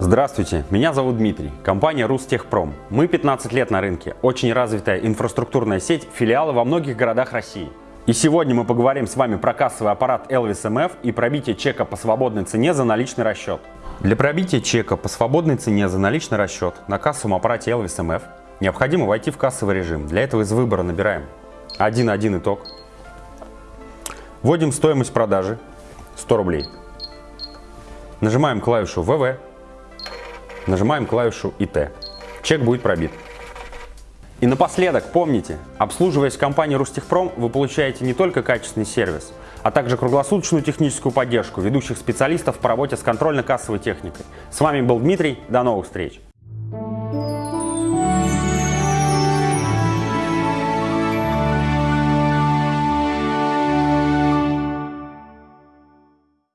Здравствуйте, меня зовут Дмитрий, компания Рустехпром. Мы 15 лет на рынке, очень развитая инфраструктурная сеть, филиалы во многих городах России. И сегодня мы поговорим с вами про кассовый аппарат Elvis MF и пробитие чека по свободной цене за наличный расчет. Для пробития чека по свободной цене за наличный расчет на кассовом аппарате Elvis MF необходимо войти в кассовый режим. Для этого из выбора набираем 1.1 итог, вводим стоимость продажи 100 рублей, нажимаем клавишу ВВ Нажимаем клавишу ИТ. Чек будет пробит. И напоследок, помните, обслуживаясь в компании Рустехпром, вы получаете не только качественный сервис, а также круглосуточную техническую поддержку ведущих специалистов по работе с контрольно-кассовой техникой. С вами был Дмитрий, до новых встреч!